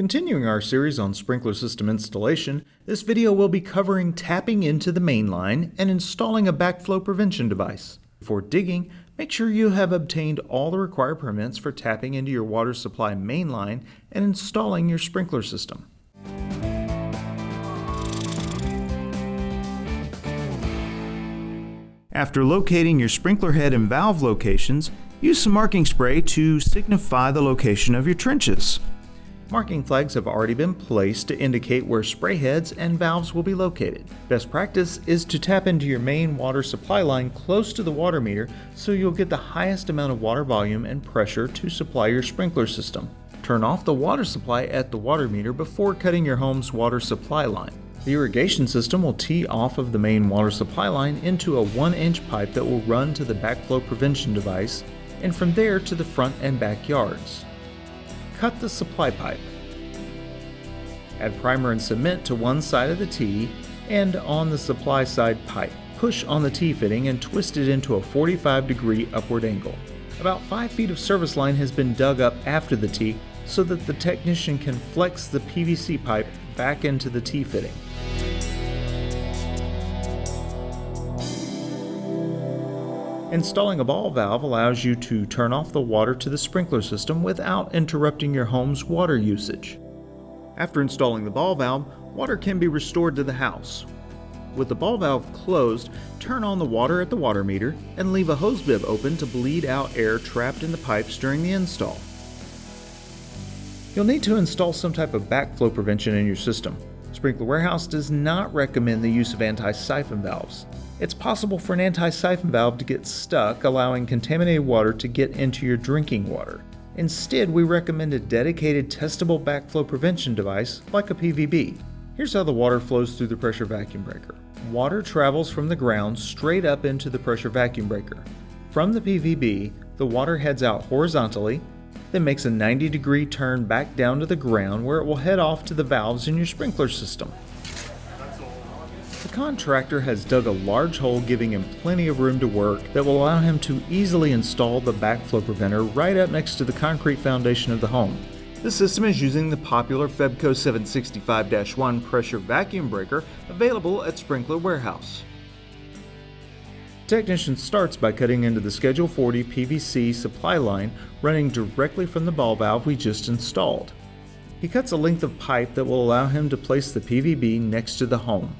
Continuing our series on sprinkler system installation, this video will be covering tapping into the main line and installing a backflow prevention device. Before digging, make sure you have obtained all the required permits for tapping into your water supply main line and installing your sprinkler system. After locating your sprinkler head and valve locations, use some marking spray to signify the location of your trenches. Marking flags have already been placed to indicate where spray heads and valves will be located. Best practice is to tap into your main water supply line close to the water meter so you'll get the highest amount of water volume and pressure to supply your sprinkler system. Turn off the water supply at the water meter before cutting your home's water supply line. The irrigation system will tee off of the main water supply line into a 1 inch pipe that will run to the backflow prevention device and from there to the front and back yards. Cut the supply pipe. Add primer and cement to one side of the T and on the supply side pipe. Push on the T-fitting and twist it into a 45 degree upward angle. About 5 feet of service line has been dug up after the T so that the technician can flex the PVC pipe back into the T-fitting. Installing a ball valve allows you to turn off the water to the sprinkler system without interrupting your home's water usage. After installing the ball valve, water can be restored to the house. With the ball valve closed, turn on the water at the water meter and leave a hose bib open to bleed out air trapped in the pipes during the install. You'll need to install some type of backflow prevention in your system. Sprinkler Warehouse does not recommend the use of anti-siphon valves it's possible for an anti-siphon valve to get stuck, allowing contaminated water to get into your drinking water. Instead, we recommend a dedicated testable backflow prevention device like a PVB. Here's how the water flows through the pressure vacuum breaker. Water travels from the ground straight up into the pressure vacuum breaker. From the PVB, the water heads out horizontally, then makes a 90 degree turn back down to the ground where it will head off to the valves in your sprinkler system. The contractor has dug a large hole giving him plenty of room to work that will allow him to easily install the backflow preventer right up next to the concrete foundation of the home. The system is using the popular Febco 765-1 pressure vacuum breaker available at Sprinkler Warehouse. Technician starts by cutting into the Schedule 40 PVC supply line running directly from the ball valve we just installed. He cuts a length of pipe that will allow him to place the PVB next to the home.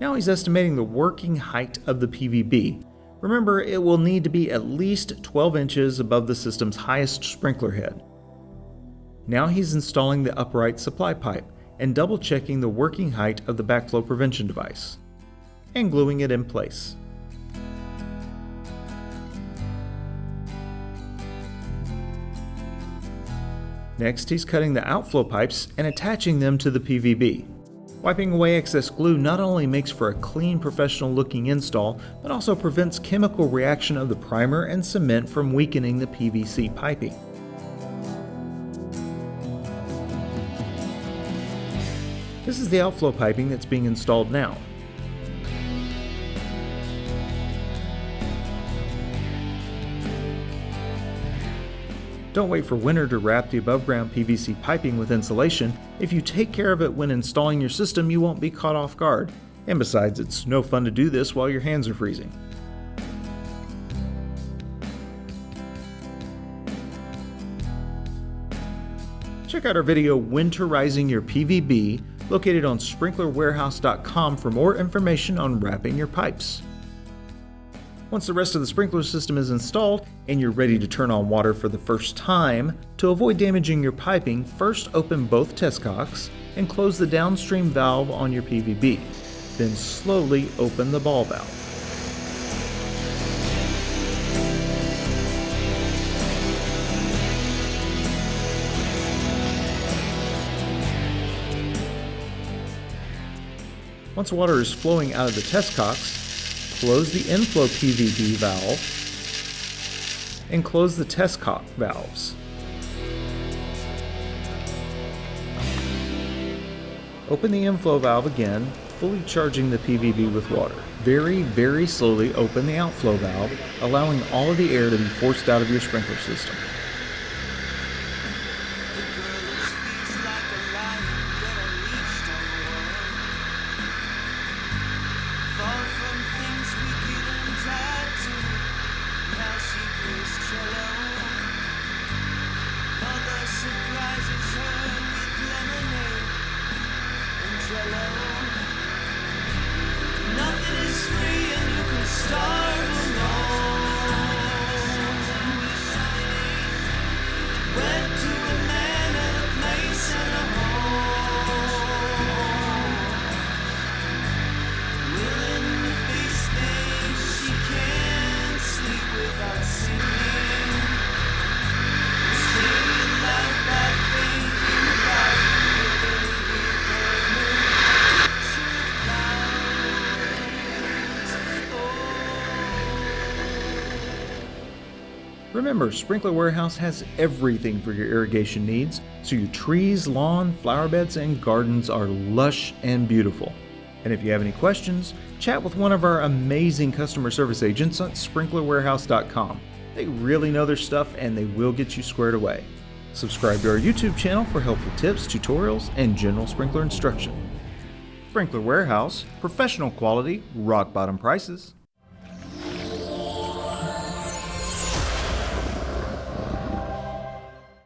Now he's estimating the working height of the PVB. Remember, it will need to be at least 12 inches above the system's highest sprinkler head. Now he's installing the upright supply pipe and double checking the working height of the backflow prevention device and gluing it in place. Next, he's cutting the outflow pipes and attaching them to the PVB. Wiping away excess glue not only makes for a clean professional looking install, but also prevents chemical reaction of the primer and cement from weakening the PVC piping. This is the outflow piping that's being installed now. Don't wait for winter to wrap the above ground PVC piping with insulation. If you take care of it when installing your system, you won't be caught off guard. And besides, it's no fun to do this while your hands are freezing. Check out our video Winterizing Your PVB located on sprinklerwarehouse.com for more information on wrapping your pipes. Once the rest of the sprinkler system is installed and you're ready to turn on water for the first time, to avoid damaging your piping, first open both test cocks and close the downstream valve on your PVB. Then slowly open the ball valve. Once water is flowing out of the test cocks, close the inflow PVB valve and close the test cock valves. Open the inflow valve again, fully charging the PVB with water. Very, very slowly open the outflow valve, allowing all of the air to be forced out of your sprinkler system. Remember, Sprinkler Warehouse has everything for your irrigation needs, so your trees, lawn, flower beds, and gardens are lush and beautiful. And if you have any questions, chat with one of our amazing customer service agents at sprinklerwarehouse.com. They really know their stuff and they will get you squared away. Subscribe to our YouTube channel for helpful tips, tutorials, and general sprinkler instruction. Sprinkler Warehouse, professional quality, rock bottom prices.